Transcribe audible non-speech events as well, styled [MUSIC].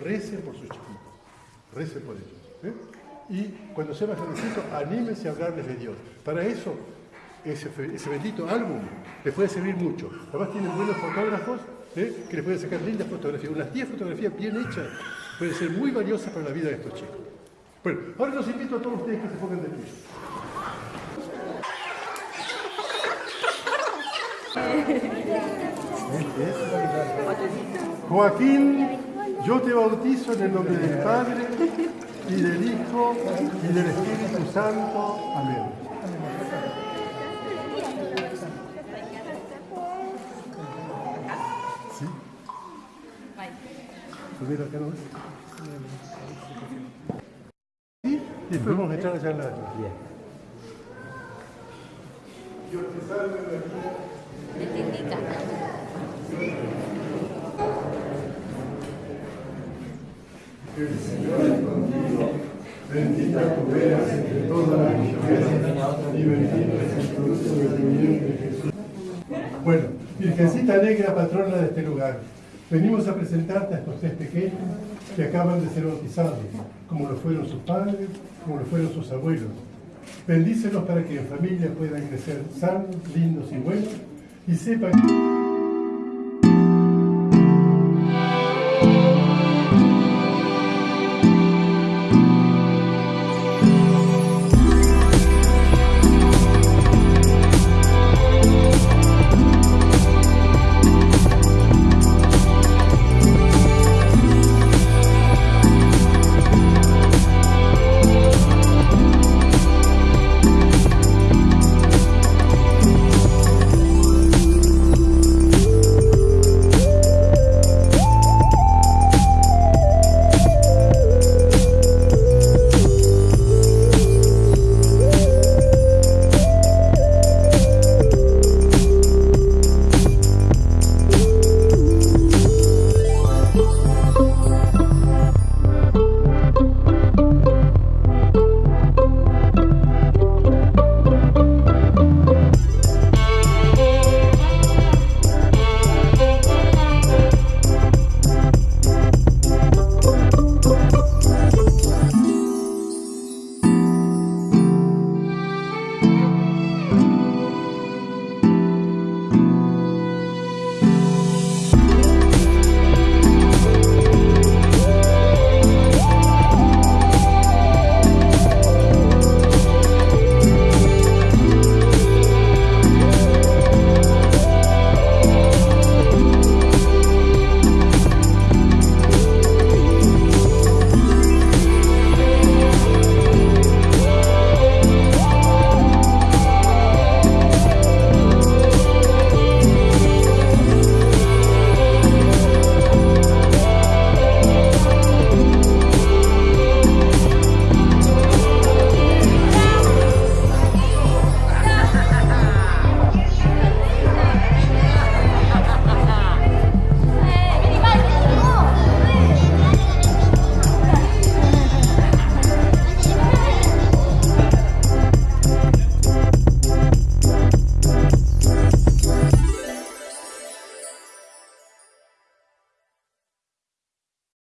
recen por sus chiquitos, recen por ellos. ¿eh? Y cuando sean más grandecitos, anímense a hablarles de Dios. Para eso, ese, ese bendito álbum les puede servir mucho. Además tienen buenos fotógrafos ¿eh? que les pueden sacar lindas fotografías. Unas 10 fotografías bien hechas pueden ser muy valiosas para la vida de estos chicos. Bueno, ahora los invito a todos ustedes que se pongan de pie. [LAUGHS] Joaquín, yo te bautizo en el nombre del Padre y del Hijo y del Espíritu Santo. Amén. ¿Sí? Subir acá nomás. ¿Sí? Y después vamos a entrar allá en la... Dios te salve María. El Señor es contigo, bendita tú eres entre todas las mujeres y bendito es el fruto de Jesús. Bueno, Virgencita Negra, patrona de este lugar, venimos a presentarte a estos tres pequeños que acaban de ser bautizados, como lo fueron sus padres, como lo fueron sus abuelos. Bendícelos para que en familia puedan crecer sanos, lindos y buenos y sepan...